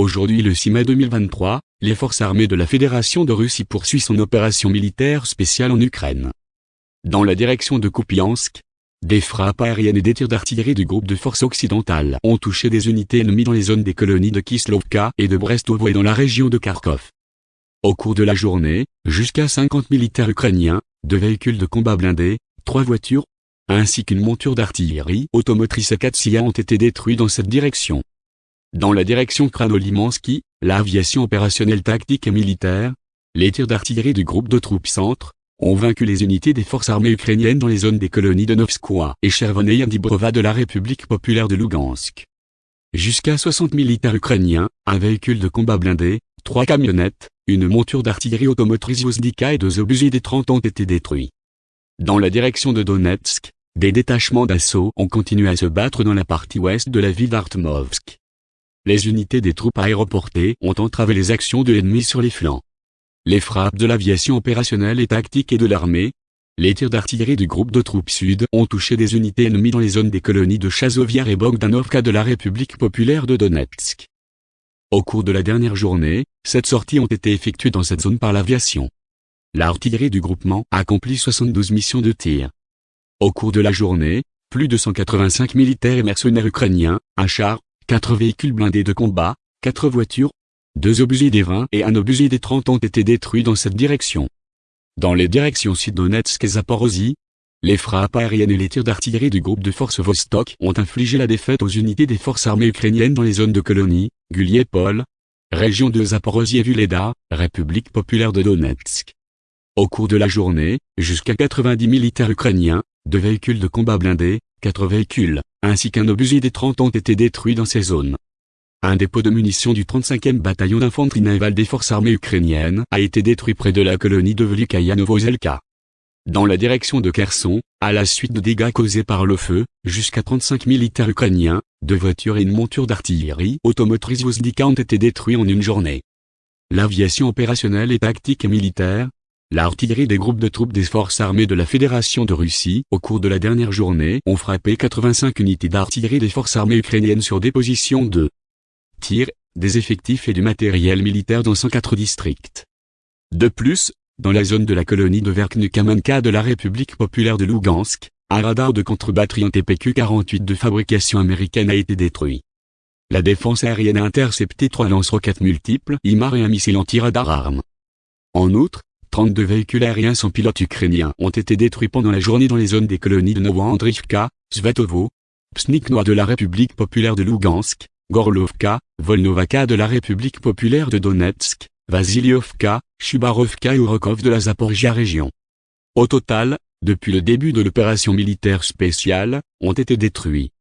Aujourd'hui le 6 mai 2023, les forces armées de la Fédération de Russie poursuivent son opération militaire spéciale en Ukraine. Dans la direction de Kupiansk, des frappes aériennes et des tirs d'artillerie du groupe de forces occidentales ont touché des unités ennemies dans les zones des colonies de Kislovka et de Brestovo et dans la région de Kharkov. Au cours de la journée, jusqu'à 50 militaires ukrainiens, deux véhicules de combat blindés, trois voitures, ainsi qu'une monture d'artillerie automotrice A4 ont été détruits dans cette direction. Dans la direction Kranolimansky, l'aviation opérationnelle tactique et militaire, les tirs d'artillerie du groupe de troupes centre, ont vaincu les unités des forces armées ukrainiennes dans les zones des colonies de Novskoye et Chervoneye Dibrova de la République populaire de Lugansk. Jusqu'à 60 militaires ukrainiens, un véhicule de combat blindé, trois camionnettes, une monture d'artillerie automotrice Yozdika et deux obusiers des 30 ont été détruits. Dans la direction de Donetsk, des détachements d'assaut ont continué à se battre dans la partie ouest de la ville d'Artmovsk les unités des troupes aéroportées ont entravé les actions de l'ennemi sur les flancs. Les frappes de l'aviation opérationnelle et tactique et de l'armée, les tirs d'artillerie du groupe de troupes sud ont touché des unités ennemies dans les zones des colonies de Chazoviar et Bogdanovka de la République populaire de Donetsk. Au cours de la dernière journée, sept sorties ont été effectuées dans cette zone par l'aviation. L'artillerie du groupement a accompli 72 missions de tir. Au cours de la journée, plus de 185 militaires et mercenaires ukrainiens, un char, Quatre véhicules blindés de combat, quatre voitures, deux obusiers des 20 et un obusier des 30 ont été détruits dans cette direction. Dans les directions Sud-Donetsk et Zaporozhye, les frappes aériennes et les tirs d'artillerie du groupe de forces Vostok ont infligé la défaite aux unités des forces armées ukrainiennes dans les zones de colonie, Guliepol, région de Zaporozhye et Vuleda, République populaire de Donetsk. Au cours de la journée, jusqu'à 90 militaires ukrainiens, deux véhicules de combat blindés, quatre véhicules, ainsi qu'un obusier des 30 ont été détruits dans ces zones. Un dépôt de munitions du 35e bataillon d'infanterie navale des forces armées ukrainiennes a été détruit près de la colonie de Velikaya Novozelka. Dans la direction de Kherson, à la suite de dégâts causés par le feu, jusqu'à 35 militaires ukrainiens, deux voitures et une monture d'artillerie automotrice Vozdika ont été détruits en une journée. L'aviation opérationnelle et tactique et militaire, L'artillerie des groupes de troupes des forces armées de la Fédération de Russie, au cours de la dernière journée, ont frappé 85 unités d'artillerie des forces armées ukrainiennes sur des positions de tir, des effectifs et du matériel militaire dans 104 districts. De plus, dans la zone de la colonie de Verkhnukamenka de la République populaire de Lugansk, un radar de contre-batterie en TPQ-48 de fabrication américaine a été détruit. La défense aérienne a intercepté trois lance-roquettes multiples, IMAR et un missile anti-radar arme. En outre, 32 véhicules aériens sans pilote ukrainiens ont été détruits pendant la journée dans les zones des colonies de Novoandrivka, Svetovo, Psniknoa de la République populaire de Lugansk, Gorlovka, Volnovaka de la République populaire de Donetsk, Vasiliovka, Chubarovka et Urokov de la Zaporizhia région. Au total, depuis le début de l'opération militaire spéciale, ont été détruits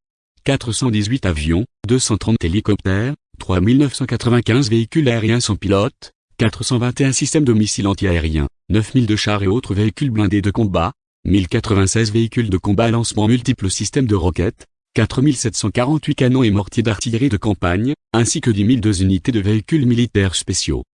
418 avions, 230 hélicoptères, 3995 véhicules aériens sans pilote, 421 systèmes de missiles antiaériens, 9002 chars et autres véhicules blindés de combat, 1096 véhicules de combat à lancement multiples systèmes de roquettes, 4748 canons et mortiers d'artillerie de campagne, ainsi que 10 002 unités de véhicules militaires spéciaux.